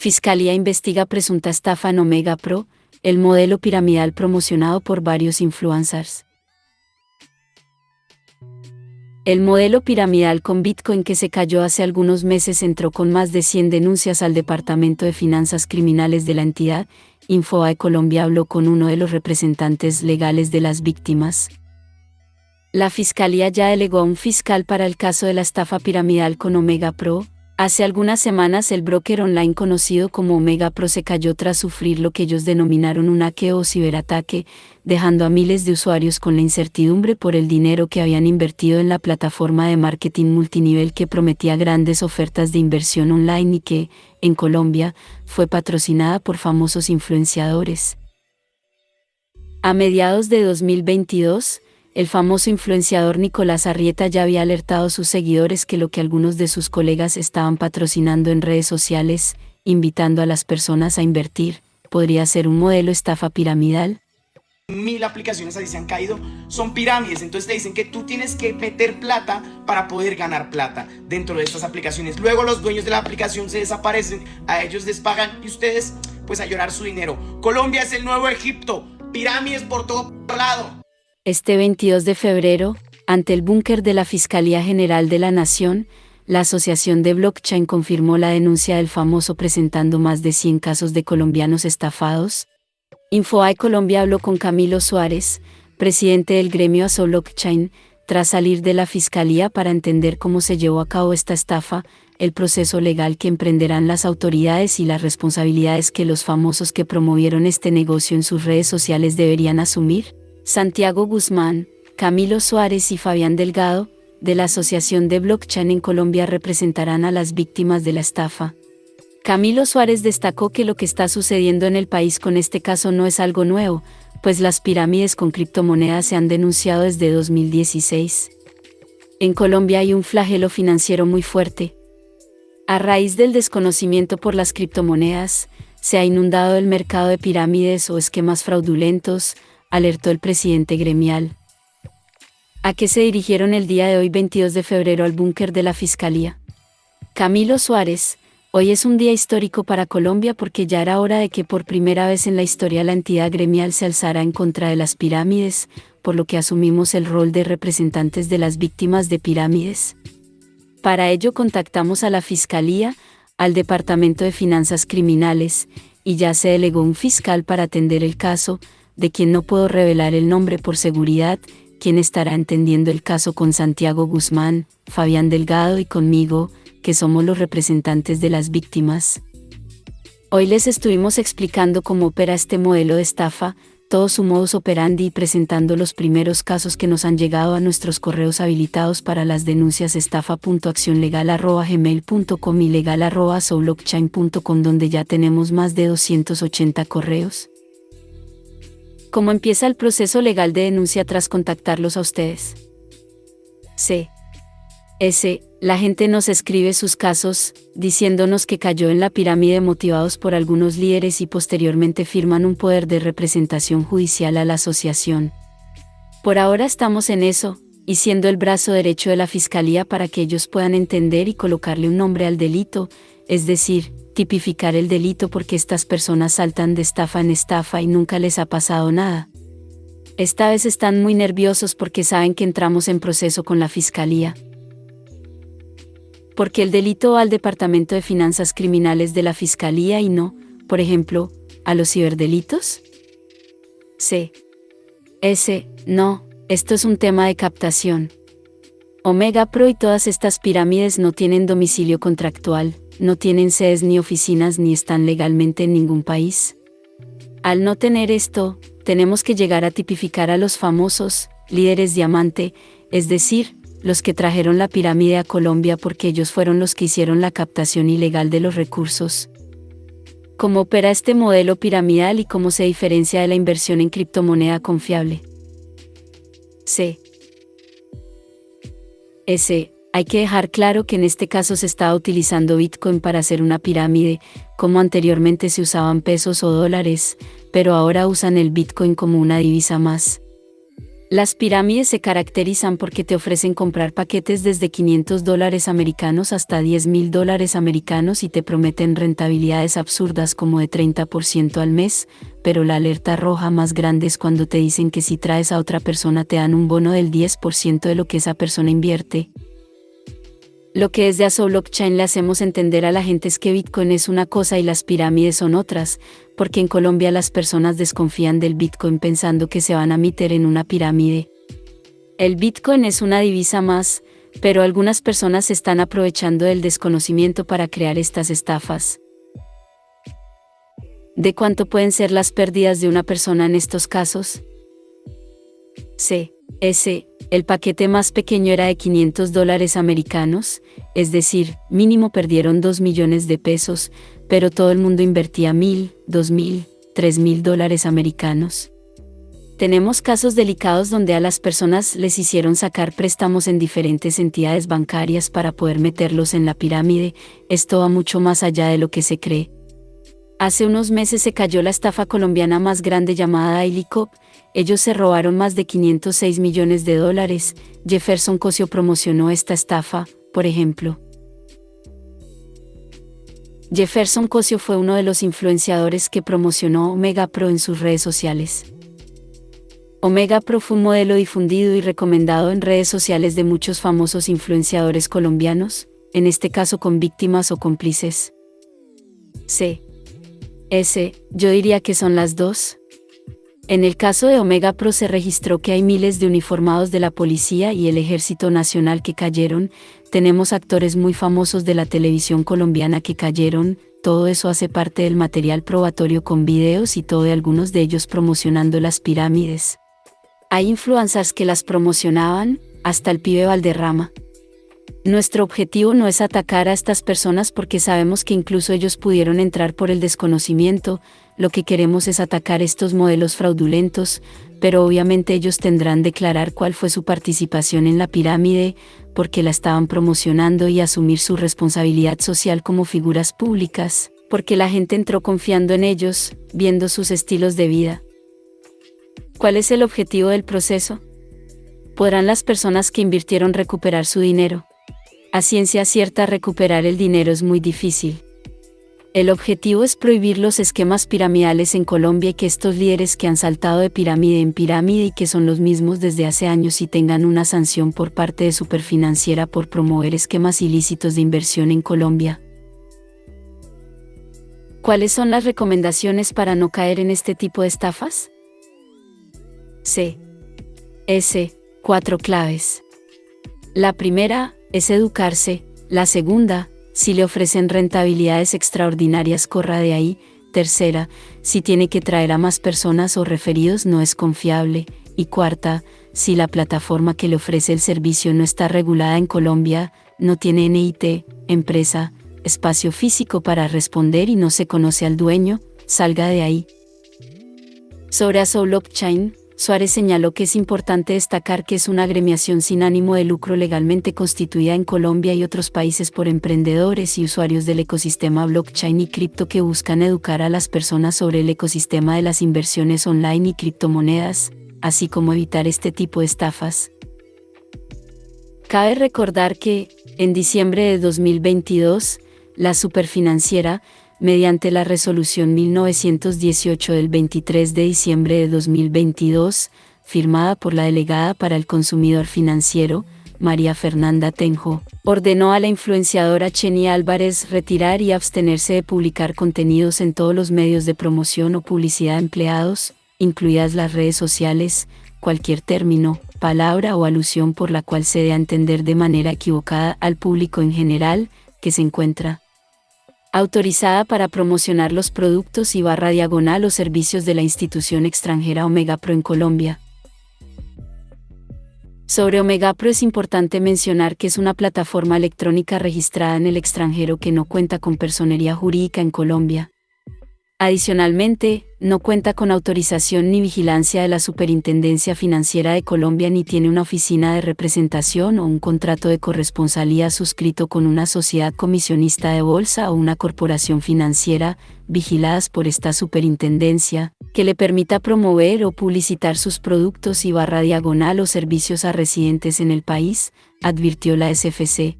Fiscalía investiga presunta estafa en Omega Pro, el modelo piramidal promocionado por varios influencers. El modelo piramidal con Bitcoin que se cayó hace algunos meses entró con más de 100 denuncias al Departamento de Finanzas Criminales de la entidad. Infoae Colombia habló con uno de los representantes legales de las víctimas. La Fiscalía ya delegó a un fiscal para el caso de la estafa piramidal con Omega Pro, Hace algunas semanas el broker online conocido como Omega Pro se cayó tras sufrir lo que ellos denominaron un hackeo o ciberataque, dejando a miles de usuarios con la incertidumbre por el dinero que habían invertido en la plataforma de marketing multinivel que prometía grandes ofertas de inversión online y que, en Colombia, fue patrocinada por famosos influenciadores. A mediados de 2022, el famoso influenciador Nicolás Arrieta ya había alertado a sus seguidores que lo que algunos de sus colegas estaban patrocinando en redes sociales, invitando a las personas a invertir, podría ser un modelo estafa piramidal. Mil aplicaciones así se han caído, son pirámides, entonces te dicen que tú tienes que meter plata para poder ganar plata dentro de estas aplicaciones. Luego los dueños de la aplicación se desaparecen, a ellos les pagan y ustedes pues a llorar su dinero. Colombia es el nuevo Egipto, pirámides por todo lado. Este 22 de febrero, ante el búnker de la Fiscalía General de la Nación, la Asociación de Blockchain confirmó la denuncia del famoso presentando más de 100 casos de colombianos estafados. Infoae Colombia habló con Camilo Suárez, presidente del gremio ASO Blockchain, tras salir de la Fiscalía para entender cómo se llevó a cabo esta estafa, el proceso legal que emprenderán las autoridades y las responsabilidades que los famosos que promovieron este negocio en sus redes sociales deberían asumir. Santiago Guzmán, Camilo Suárez y Fabián Delgado, de la Asociación de Blockchain en Colombia representarán a las víctimas de la estafa. Camilo Suárez destacó que lo que está sucediendo en el país con este caso no es algo nuevo, pues las pirámides con criptomonedas se han denunciado desde 2016. En Colombia hay un flagelo financiero muy fuerte. A raíz del desconocimiento por las criptomonedas, se ha inundado el mercado de pirámides o esquemas fraudulentos, alertó el presidente gremial. ¿A qué se dirigieron el día de hoy 22 de febrero al búnker de la Fiscalía? Camilo Suárez, hoy es un día histórico para Colombia porque ya era hora de que por primera vez en la historia la entidad gremial se alzara en contra de las pirámides, por lo que asumimos el rol de representantes de las víctimas de pirámides. Para ello contactamos a la Fiscalía, al Departamento de Finanzas Criminales, y ya se delegó un fiscal para atender el caso, de quien no puedo revelar el nombre por seguridad, quien estará entendiendo el caso con Santiago Guzmán, Fabián Delgado y conmigo, que somos los representantes de las víctimas. Hoy les estuvimos explicando cómo opera este modelo de estafa, todo su modus operandi y presentando los primeros casos que nos han llegado a nuestros correos habilitados para las denuncias estafa.accionlegal.gmail.com y legal.soulblockchain.com donde ya tenemos más de 280 correos. ¿Cómo empieza el proceso legal de denuncia tras contactarlos a ustedes? C. S. La gente nos escribe sus casos, diciéndonos que cayó en la pirámide motivados por algunos líderes y posteriormente firman un poder de representación judicial a la asociación. Por ahora estamos en eso, y siendo el brazo derecho de la Fiscalía para que ellos puedan entender y colocarle un nombre al delito, es decir, tipificar el delito porque estas personas saltan de estafa en estafa y nunca les ha pasado nada. Esta vez están muy nerviosos porque saben que entramos en proceso con la Fiscalía. Porque el delito va al Departamento de Finanzas Criminales de la Fiscalía y no, por ejemplo, a los ciberdelitos? C. S. No, esto es un tema de captación. Omega Pro y todas estas pirámides no tienen domicilio contractual, no tienen sedes ni oficinas ni están legalmente en ningún país. Al no tener esto, tenemos que llegar a tipificar a los famosos, líderes diamante, es decir, los que trajeron la pirámide a Colombia porque ellos fueron los que hicieron la captación ilegal de los recursos. ¿Cómo opera este modelo piramidal y cómo se diferencia de la inversión en criptomoneda confiable? C. S. Hay que dejar claro que en este caso se estaba utilizando Bitcoin para hacer una pirámide, como anteriormente se usaban pesos o dólares, pero ahora usan el Bitcoin como una divisa más. Las pirámides se caracterizan porque te ofrecen comprar paquetes desde 500 dólares americanos hasta 10 mil dólares americanos y te prometen rentabilidades absurdas como de 30% al mes, pero la alerta roja más grande es cuando te dicen que si traes a otra persona te dan un bono del 10% de lo que esa persona invierte, lo que desde Aso Blockchain le hacemos entender a la gente es que Bitcoin es una cosa y las pirámides son otras, porque en Colombia las personas desconfían del Bitcoin pensando que se van a meter en una pirámide. El Bitcoin es una divisa más, pero algunas personas están aprovechando del desconocimiento para crear estas estafas. ¿De cuánto pueden ser las pérdidas de una persona en estos casos? C. S el paquete más pequeño era de 500 dólares americanos, es decir, mínimo perdieron 2 millones de pesos, pero todo el mundo invertía mil, dos mil, tres mil dólares americanos. Tenemos casos delicados donde a las personas les hicieron sacar préstamos en diferentes entidades bancarias para poder meterlos en la pirámide, esto va mucho más allá de lo que se cree. Hace unos meses se cayó la estafa colombiana más grande llamada Ilicop, ellos se robaron más de 506 millones de dólares, Jefferson Cosio promocionó esta estafa, por ejemplo. Jefferson Cosio fue uno de los influenciadores que promocionó Omega Pro en sus redes sociales. Omega Pro fue un modelo difundido y recomendado en redes sociales de muchos famosos influenciadores colombianos, en este caso con víctimas o cómplices. C. S, yo diría que son las dos. En el caso de Omega Pro se registró que hay miles de uniformados de la policía y el Ejército Nacional que cayeron, tenemos actores muy famosos de la televisión colombiana que cayeron, todo eso hace parte del material probatorio con videos y todo de algunos de ellos promocionando las pirámides. Hay influencers que las promocionaban, hasta el pibe Valderrama. Nuestro objetivo no es atacar a estas personas porque sabemos que incluso ellos pudieron entrar por el desconocimiento, lo que queremos es atacar estos modelos fraudulentos, pero obviamente ellos tendrán declarar cuál fue su participación en la pirámide, porque la estaban promocionando y asumir su responsabilidad social como figuras públicas, porque la gente entró confiando en ellos, viendo sus estilos de vida. ¿Cuál es el objetivo del proceso? ¿Podrán las personas que invirtieron recuperar su dinero? A ciencia cierta recuperar el dinero es muy difícil. El objetivo es prohibir los esquemas piramidales en Colombia y que estos líderes que han saltado de pirámide en pirámide y que son los mismos desde hace años y tengan una sanción por parte de Superfinanciera por promover esquemas ilícitos de inversión en Colombia. ¿Cuáles son las recomendaciones para no caer en este tipo de estafas? C. S. Cuatro claves. La primera, es educarse, la segunda, si le ofrecen rentabilidades extraordinarias corra de ahí, tercera, si tiene que traer a más personas o referidos no es confiable, y cuarta, si la plataforma que le ofrece el servicio no está regulada en Colombia, no tiene NIT, empresa, espacio físico para responder y no se conoce al dueño, salga de ahí. Sobre Aso Blockchain, Suárez señaló que es importante destacar que es una agremiación sin ánimo de lucro legalmente constituida en Colombia y otros países por emprendedores y usuarios del ecosistema blockchain y cripto que buscan educar a las personas sobre el ecosistema de las inversiones online y criptomonedas, así como evitar este tipo de estafas. Cabe recordar que, en diciembre de 2022, la superfinanciera, mediante la resolución 1918 del 23 de diciembre de 2022, firmada por la delegada para el consumidor financiero, María Fernanda Tenjo, ordenó a la influenciadora Cheni Álvarez retirar y abstenerse de publicar contenidos en todos los medios de promoción o publicidad empleados, incluidas las redes sociales, cualquier término, palabra o alusión por la cual se dé a entender de manera equivocada al público en general, que se encuentra autorizada para promocionar los productos y barra diagonal o servicios de la institución extranjera Omega Pro en Colombia. Sobre Omega Pro es importante mencionar que es una plataforma electrónica registrada en el extranjero que no cuenta con personería jurídica en Colombia. Adicionalmente, no cuenta con autorización ni vigilancia de la Superintendencia Financiera de Colombia ni tiene una oficina de representación o un contrato de corresponsalía suscrito con una sociedad comisionista de bolsa o una corporación financiera, vigiladas por esta superintendencia, que le permita promover o publicitar sus productos y barra diagonal o servicios a residentes en el país, advirtió la SFC,